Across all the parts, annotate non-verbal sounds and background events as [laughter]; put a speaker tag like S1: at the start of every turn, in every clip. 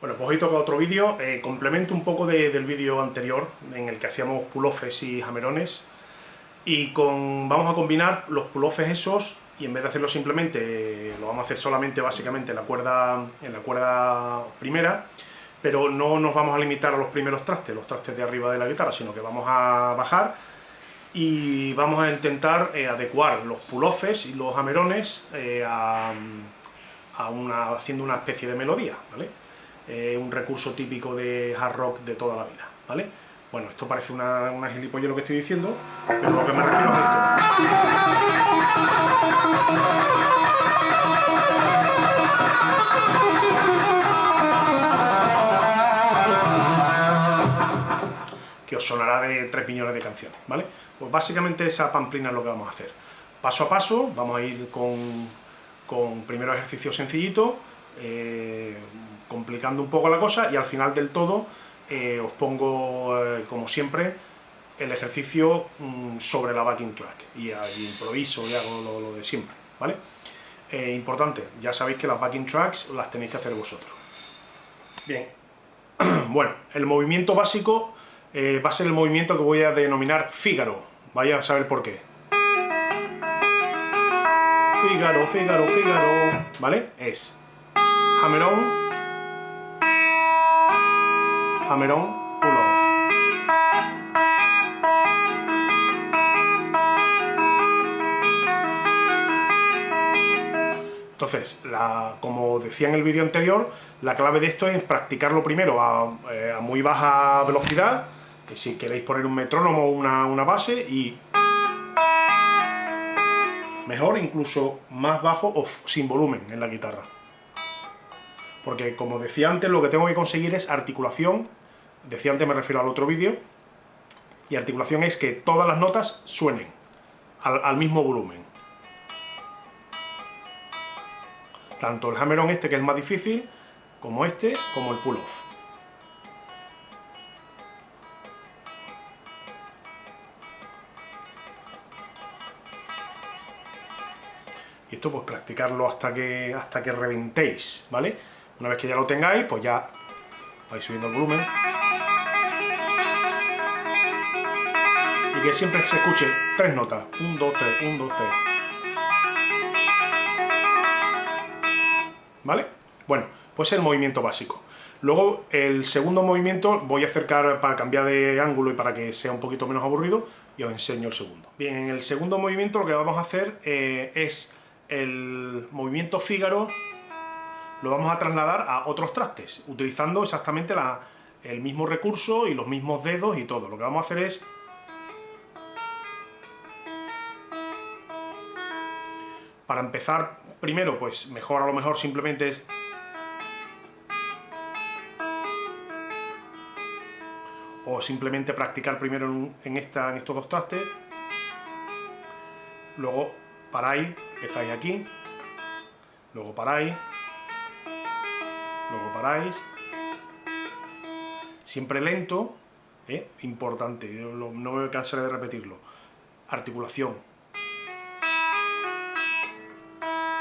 S1: Bueno, pues hoy toca otro vídeo, eh, complemento un poco del vídeo anterior, en el que hacíamos pull-offs y jamerones, y con, vamos a combinar los pull-offs esos, y en vez de hacerlo simplemente, eh, lo vamos a hacer solamente básicamente en la cuerda, en la cuerda primera, pero no nos vamos a limitar a los primeros trastes, los trastes de arriba de la guitarra, sino que vamos a bajar y vamos a intentar eh, adecuar los pull-offs y los jamerones una, haciendo una especie de melodía, ¿vale? Un recurso típico de hard rock de toda la vida, ¿vale? Bueno, esto parece una, una lo que estoy diciendo, pero lo que me refiero es esto. que os sonará de tres piñones de canciones, ¿vale? Pues básicamente esa pamplina es lo que vamos a hacer. Paso a paso, vamos a ir con, con primero ejercicio sencillito, eh, complicando un poco la cosa y al final del todo eh, os pongo, eh, como siempre, el ejercicio mm, sobre la backing track y, improviso y hago lo, de siempre, ¿vale? Importante, ya sabéis que las backing tracks las tenéis que hacer vosotros. Bien, [clears throat] bueno, el movimiento básico va a ser el movimiento que voy a denominar Fígaro, vaya a saber por qué. Fígaro, Fígaro, Fígaro, ¿vale? Es hammer hammer-on, pull-off. Entonces, como decía en el vídeo anterior, la clave de esto es practicarlo primero a, eh, muy baja velocidad, si queréis poner un metrónomo o una, una base, y mejor incluso más bajo o sin volumen en la guitarra. Porque como decía antes, lo que tengo que conseguir es articulación decía antes, me refiero al otro vídeo, y articulación es que todas las notas suenen al, mismo volumen. Tanto el hammer-on este, que es más difícil, como este, como el pull-off. Y esto pues practicarlo hasta que, hasta que reventéis, ¿vale? Una vez que ya lo tengáis, pues ya vais subiendo el volumen. y que siempre se escuche tres notas. 1, 2, 3, 1, 2, 3. ¿Vale? Bueno, pues el movimiento básico. Luego, el segundo movimiento voy a acercar para cambiar de ángulo y para que sea un poquito menos aburrido, y os enseño el segundo. Bien, en el segundo movimiento lo que vamos a hacer eh, es el movimiento Fígaro, lo vamos a trasladar a otros trastes, utilizando exactamente el mismo recurso y los mismos dedos y todo. Lo que vamos a hacer es Para empezar, primero, pues mejor a lo mejor simplemente es... O simplemente practicar primero en, esta, en estos dos trastes. Luego paráis, empezáis aquí. Luego paráis. Luego paráis. Siempre lento, ¿eh? importante, no me cansaré de repetirlo. Articulación,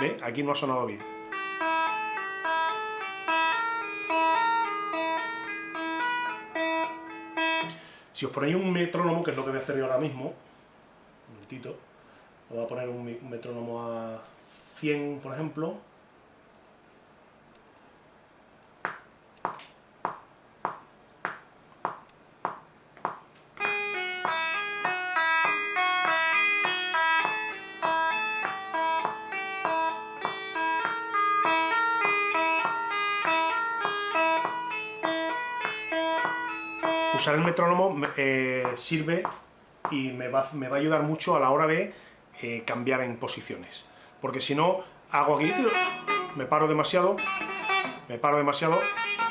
S1: ¿Ve? Aquí no ha sonado bien. Si os ponéis un metrónomo, que es lo que voy a hacer yo ahora mismo, un momentito, voy a poner un metrónomo a 100, por ejemplo, usar el metrónomo eh, sirve y me va, a ayudar mucho a la hora de eh, cambiar en posiciones. Porque si no, hago aquí, me paro demasiado, me paro demasiado,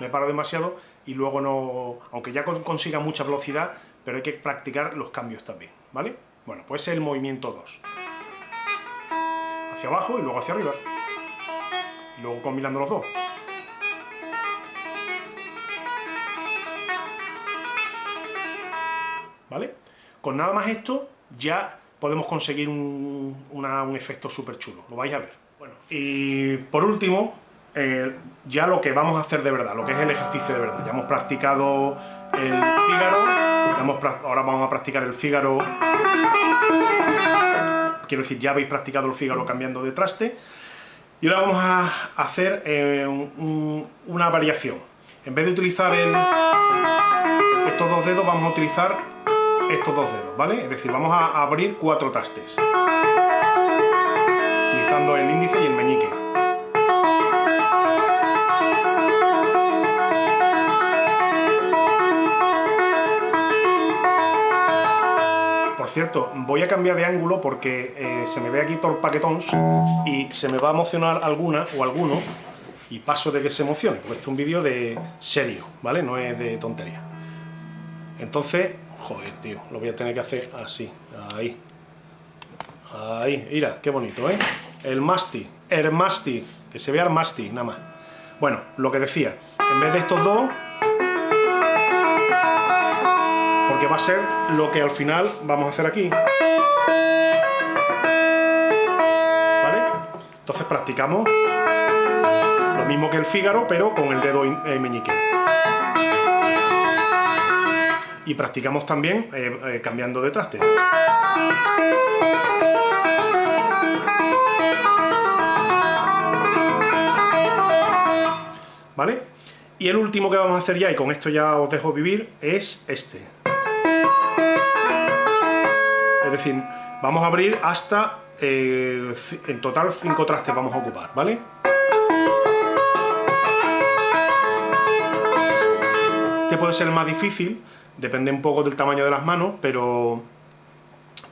S1: me paro demasiado y luego no... Aunque ya consiga mucha velocidad, pero hay que practicar los cambios también, ¿vale? Bueno, pues el movimiento 2. Hacia abajo y luego hacia arriba. Y luego combinando los dos. Con nada más esto ya podemos conseguir un, efecto súper chulo, lo vais a ver. Bueno, y por último, eh, ya lo que vamos a hacer de verdad, lo que es el ejercicio de verdad. Ya hemos practicado el Fígaro, ahora vamos a practicar el Fígaro... Quiero decir, ya habéis practicado el Fígaro cambiando de traste. Y ahora vamos a hacer eh, una variación. En vez de utilizar estos dos dedos, vamos a utilizar estos dos dedos, ¿vale? Es decir, vamos a abrir cuatro trastes. Utilizando el índice y el meñique. cierto, voy a cambiar de ángulo porque eh, se me ve aquí todo paquetón y se me va a emocionar alguna o alguno y paso de que se emocione, porque este es un vídeo de serio, ¿vale? No es de tontería. Entonces, joder, tío, lo voy a tener que hacer así, ahí. Ahí, mira, qué bonito, ¿eh? El masti, el masti, que se vea el masti, nada más. Bueno, lo que decía, en vez de estos dos, porque va a ser lo que al final vamos a hacer aquí. ¿Vale? Entonces practicamos lo mismo que el Fígaro, pero con el dedo eh, meñique. Y practicamos también eh, eh, cambiando de traste. ¿Vale? Y el último que vamos a hacer ya, y con esto ya os dejo vivir, es este. Es decir, vamos a abrir hasta, eh, en total, 5 trastes vamos a ocupar, ¿vale? Este puede ser más difícil, depende un poco del tamaño de las manos, pero,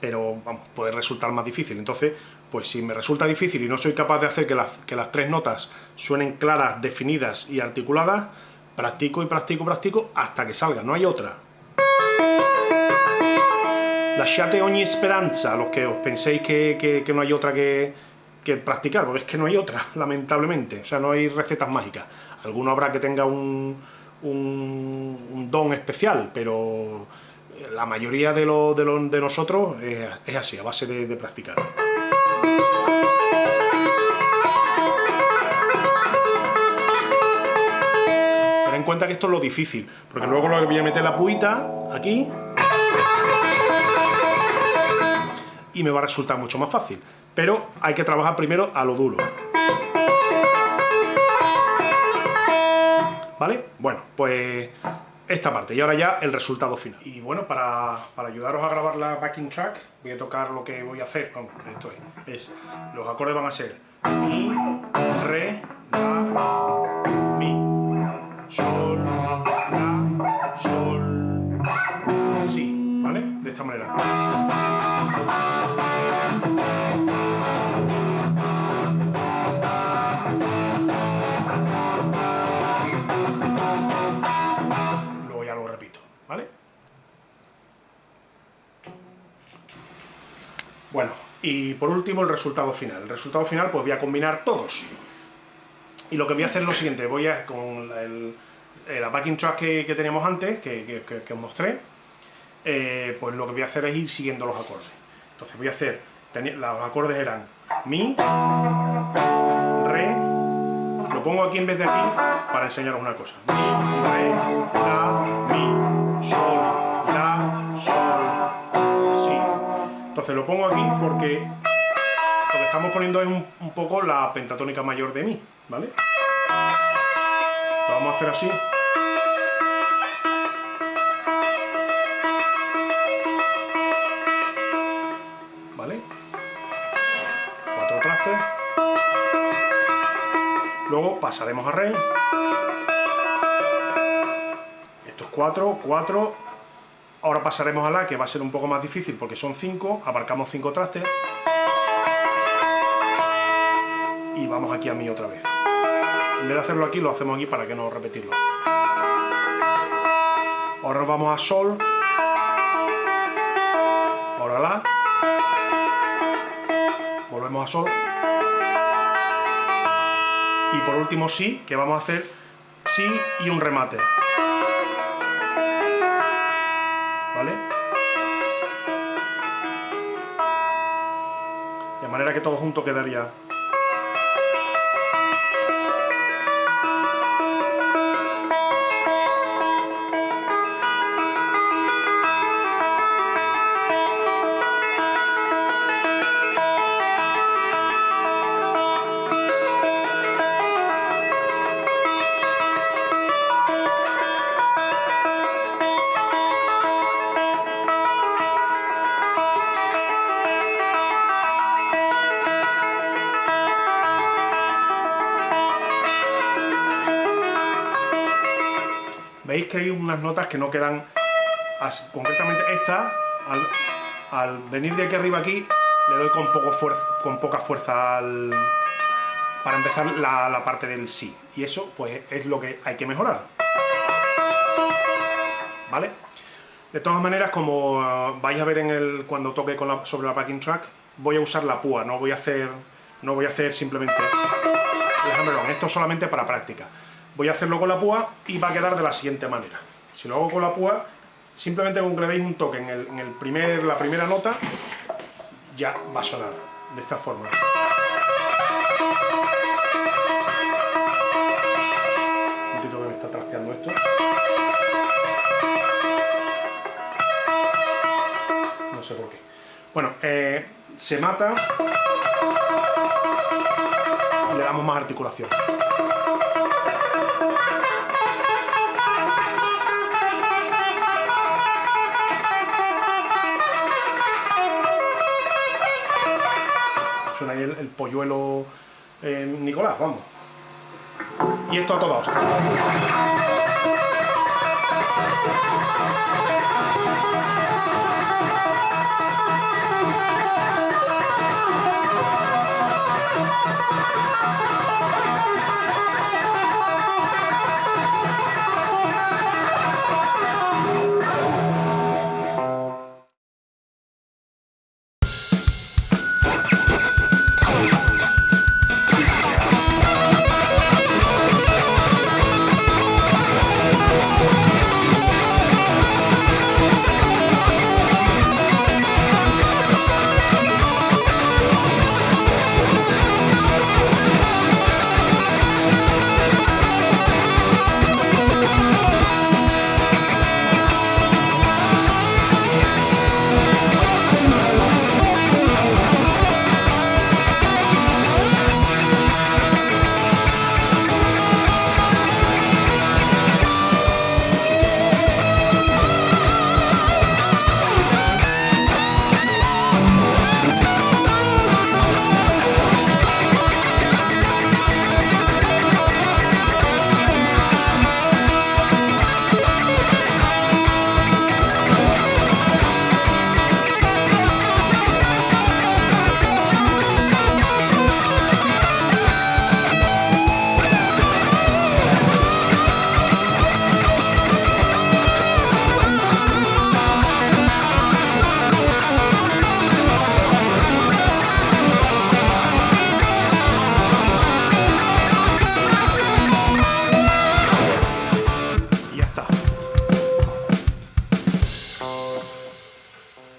S1: pero puede resultar más difícil. Entonces, pues si me resulta difícil y no soy capaz de hacer que las, que las tres notas suenen claras, definidas y articuladas, practico y practico practico hasta que salga, no hay otra. Lasciate ogni esperanza, los que os penséis que, no hay otra que, practicar, porque es que no hay otra, [laughs] lamentablemente. O sea, no hay recetas mágicas. Alguno habrá que tenga un, un, don especial, pero la mayoría de, lo, de, de nosotros es, así, a base de, de practicar. Ten en cuenta que esto es lo difícil, porque luego lo voy a meter la puita aquí y me va a resultar mucho más fácil. Pero hay que trabajar primero a lo duro. ¿Vale? Bueno, pues esta parte y ahora ya el resultado final. Y bueno, para, ayudaros a grabar la backing track, voy a tocar lo que voy a hacer. esto es, los acordes van a ser Mi, Re, La, Mi, Sol, La, Sol, Si, ¿vale? De esta manera. Y por último el resultado final. El resultado final pues voy a combinar todos. Y lo que voy a hacer es lo siguiente, voy a, con el, la backing track que, teníamos antes, que, os mostré, eh, pues lo que voy a hacer es ir siguiendo los acordes. Entonces voy a hacer, los acordes eran Mi, Re, lo pongo aquí en vez de aquí para enseñaros una cosa. Mi, Re, La, Mi, Sol, La, Sol, entonces lo pongo aquí porque lo que estamos poniendo es un, poco la pentatónica mayor de Mi, ¿vale? Lo vamos a hacer así. ¿Vale? Cuatro trastes. Luego pasaremos a Re. Esto es cuatro, cuatro, Ahora pasaremos a la, que va a ser un poco más difícil porque son 5, abarcamos 5 trastes. Y vamos aquí a mi otra vez. En vez de hacerlo aquí, lo hacemos aquí para que no repetirlo. Ahora nos vamos a sol. Ahora la. Volvemos a sol. Y por último si, que vamos a hacer si y un remate. Manera que todo junto quedaría... que hay unas notas que no quedan, concretamente esta, al, venir de aquí arriba aquí, le doy con, poco fuerza, con poca fuerza para empezar la, la parte del sí. Y eso pues es lo que hay que mejorar. ¿Vale? De todas maneras, como eh, vais a ver en el, cuando toque sobre la backing track, voy a usar la púa, no voy a hacer, no voy a hacer simplemente esto solamente para práctica. Voy a hacerlo con la púa y va a quedar de la siguiente manera. Si lo hago con la púa, simplemente con que le deis un toque en, el, primer, la primera nota, ya va a sonar de esta forma. Un poquito que me está trasteando esto. No sé por qué. Bueno, eh, se mata le damos más articulación. polluelo eh, Nicolás, vamos. Y esto a toda hostia.